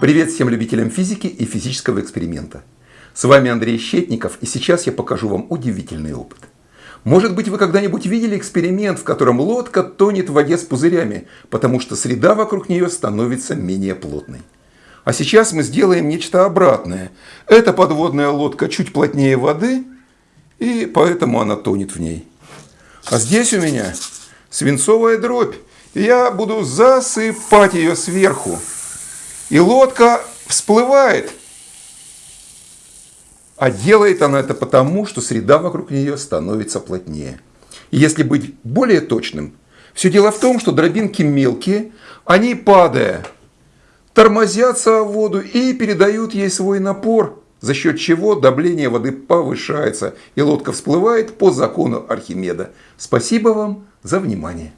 Привет всем любителям физики и физического эксперимента. С вами Андрей Щетников, и сейчас я покажу вам удивительный опыт. Может быть, вы когда-нибудь видели эксперимент, в котором лодка тонет в воде с пузырями, потому что среда вокруг нее становится менее плотной. А сейчас мы сделаем нечто обратное. Эта подводная лодка чуть плотнее воды, и поэтому она тонет в ней. А здесь у меня свинцовая дробь, я буду засыпать ее сверху. И лодка всплывает. А делает она это потому, что среда вокруг нее становится плотнее. И если быть более точным, все дело в том, что дробинки мелкие, они падая, тормозятся в воду и передают ей свой напор, за счет чего давление воды повышается и лодка всплывает по закону Архимеда. Спасибо вам за внимание.